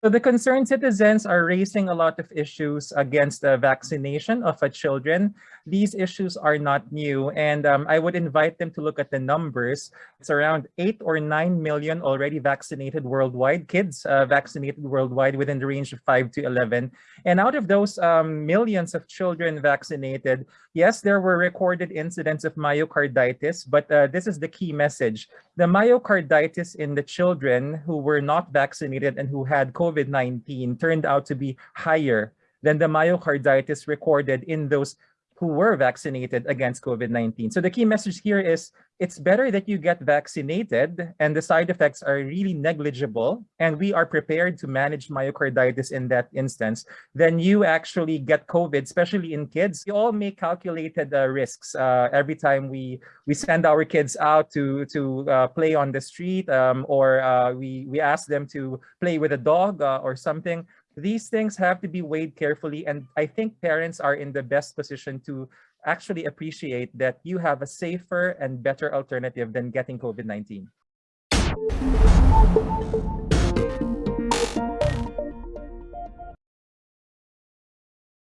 So the concerned citizens are raising a lot of issues against the vaccination of children. These issues are not new, and um, I would invite them to look at the numbers. It's around 8 or 9 million already vaccinated worldwide, kids uh, vaccinated worldwide within the range of 5 to 11. And out of those um, millions of children vaccinated, yes, there were recorded incidents of myocarditis, but uh, this is the key message. The myocarditis in the children who were not vaccinated and who had COVID COVID-19 turned out to be higher than the myocarditis recorded in those who were vaccinated against COVID-19. So the key message here is it's better that you get vaccinated and the side effects are really negligible and we are prepared to manage myocarditis in that instance than you actually get COVID, especially in kids. We all make calculated uh, risks uh, every time we we send our kids out to to uh, play on the street um, or uh, we we ask them to play with a dog uh, or something these things have to be weighed carefully. And I think parents are in the best position to actually appreciate that you have a safer and better alternative than getting COVID-19.